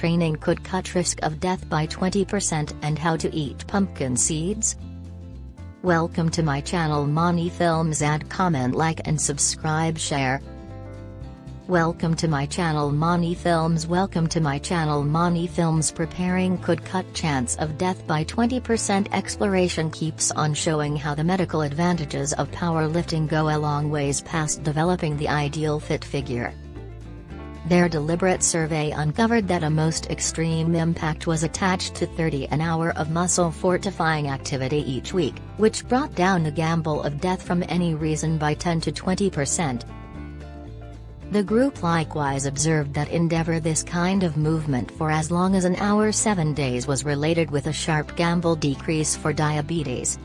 training could cut risk of death by 20% and how to eat pumpkin seeds? Welcome to my channel Mani Films add comment like and subscribe share. Welcome to my channel Mani Films Welcome to my channel Mani Films Preparing could cut chance of death by 20% Exploration keeps on showing how the medical advantages of powerlifting go a long ways past developing the ideal fit figure. Their deliberate survey uncovered that a most extreme impact was attached to 30 an hour of muscle fortifying activity each week, which brought down the gamble of death from any reason by 10 to 20%. The group likewise observed that endeavor this kind of movement for as long as an hour 7 days was related with a sharp gamble decrease for diabetes.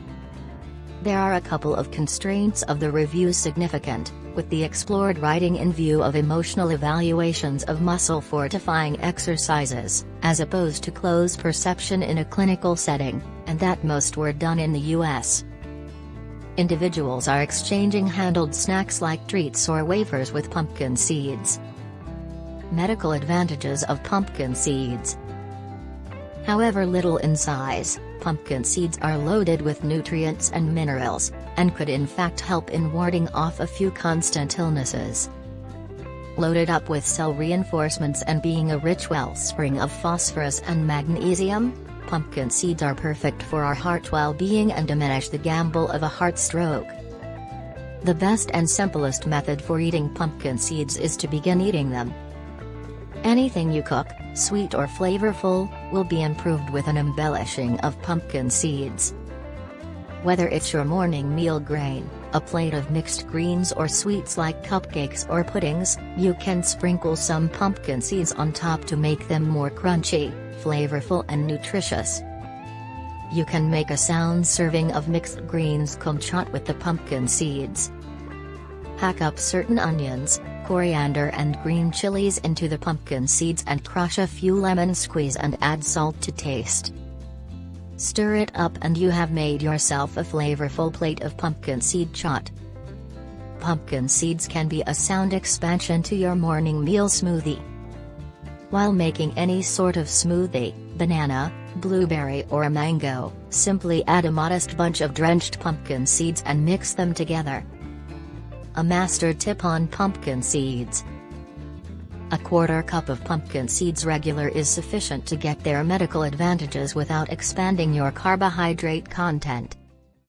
There are a couple of constraints of the review significant with the explored writing in view of emotional evaluations of muscle fortifying exercises, as opposed to close perception in a clinical setting, and that most were done in the US. Individuals are exchanging handled snacks like treats or wafers with pumpkin seeds. Medical advantages of pumpkin seeds. However little in size, pumpkin seeds are loaded with nutrients and minerals, and could in fact help in warding off a few constant illnesses. Loaded up with cell reinforcements and being a rich wellspring of phosphorus and magnesium, pumpkin seeds are perfect for our heart well-being and diminish the gamble of a heart stroke. The best and simplest method for eating pumpkin seeds is to begin eating them. Anything you cook, sweet or flavorful, will be improved with an embellishing of pumpkin seeds. Whether it's your morning meal grain, a plate of mixed greens or sweets like cupcakes or puddings, you can sprinkle some pumpkin seeds on top to make them more crunchy, flavorful and nutritious. You can make a sound serving of mixed greens kumquat with the pumpkin seeds. Hack up certain onions, coriander and green chilies into the pumpkin seeds and crush a few lemon squeeze and add salt to taste. Stir it up and you have made yourself a flavorful plate of pumpkin seed chaat. Pumpkin seeds can be a sound expansion to your morning meal smoothie. While making any sort of smoothie, banana, blueberry or a mango, simply add a modest bunch of drenched pumpkin seeds and mix them together. A master tip on pumpkin seeds. A quarter cup of pumpkin seeds regular is sufficient to get their medical advantages without expanding your carbohydrate content.